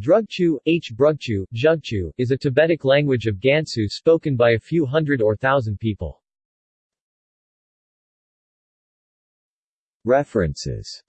Drugchu, H. Brugchu, Zhugchu, is a Tibetic language of Gansu spoken by a few hundred or thousand people. References